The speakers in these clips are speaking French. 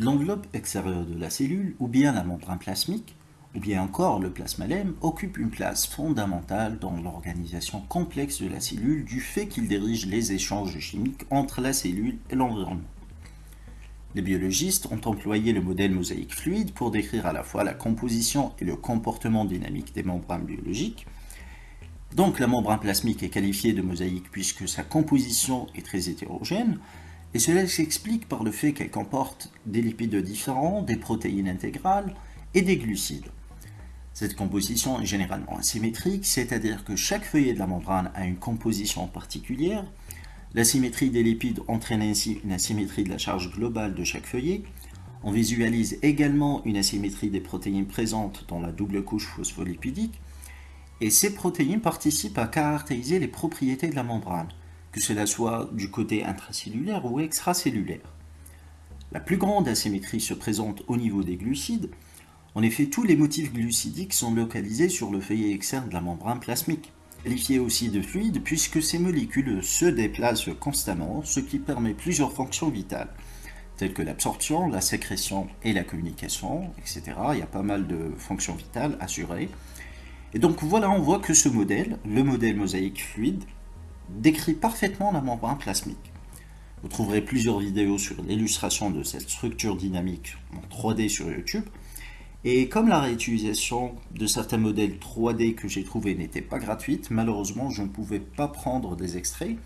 L'enveloppe extérieure de la cellule, ou bien la membrane plasmique, ou bien encore le plasmalème, occupe une place fondamentale dans l'organisation complexe de la cellule du fait qu'il dirige les échanges chimiques entre la cellule et l'environnement. Les biologistes ont employé le modèle mosaïque fluide pour décrire à la fois la composition et le comportement dynamique des membranes biologiques. Donc la membrane plasmique est qualifiée de mosaïque puisque sa composition est très hétérogène, et cela s'explique par le fait qu'elle comporte des lipides différents, des protéines intégrales et des glucides. Cette composition est généralement asymétrique, c'est-à-dire que chaque feuillet de la membrane a une composition particulière, L'asymétrie des lipides entraîne ainsi une asymétrie de la charge globale de chaque feuillet. On visualise également une asymétrie des protéines présentes dans la double couche phospholipidique. Et ces protéines participent à caractériser les propriétés de la membrane, que cela soit du côté intracellulaire ou extracellulaire. La plus grande asymétrie se présente au niveau des glucides. En effet, tous les motifs glucidiques sont localisés sur le feuillet externe de la membrane plasmique qualifié aussi de fluide puisque ces molécules se déplacent constamment, ce qui permet plusieurs fonctions vitales, telles que l'absorption, la sécrétion et la communication, etc. Il y a pas mal de fonctions vitales assurées. Et donc voilà, on voit que ce modèle, le modèle mosaïque fluide, décrit parfaitement la membrane plasmique. Vous trouverez plusieurs vidéos sur l'illustration de cette structure dynamique en 3D sur YouTube, et comme la réutilisation de certains modèles 3D que j'ai trouvés n'était pas gratuite, malheureusement je ne pouvais pas prendre des extraits,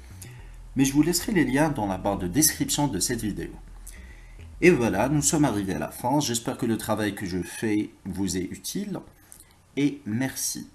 mais je vous laisserai les liens dans la barre de description de cette vidéo. Et voilà, nous sommes arrivés à la fin, j'espère que le travail que je fais vous est utile, et merci.